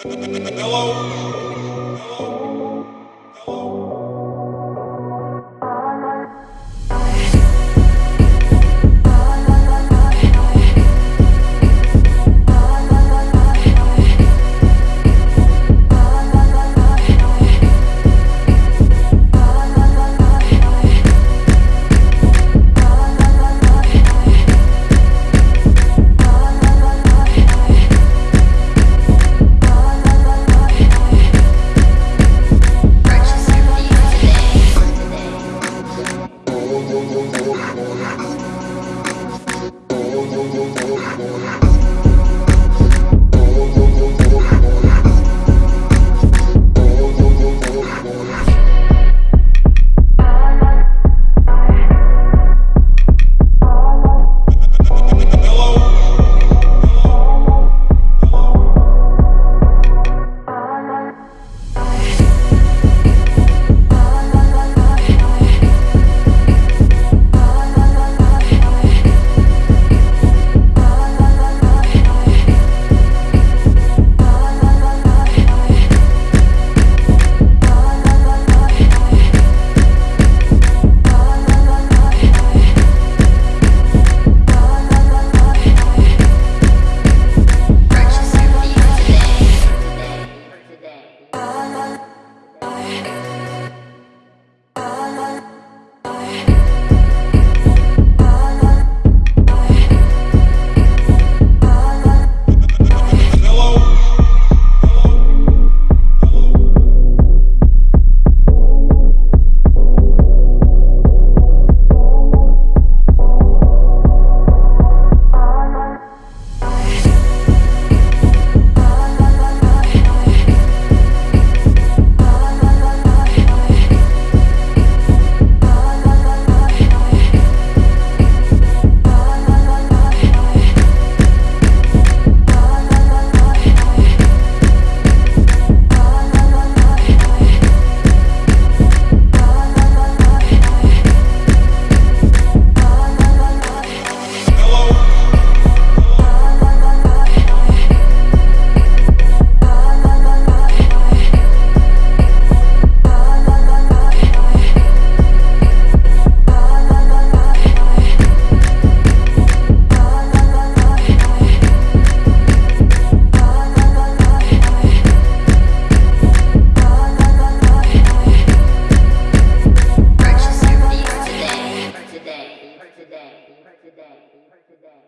Hello.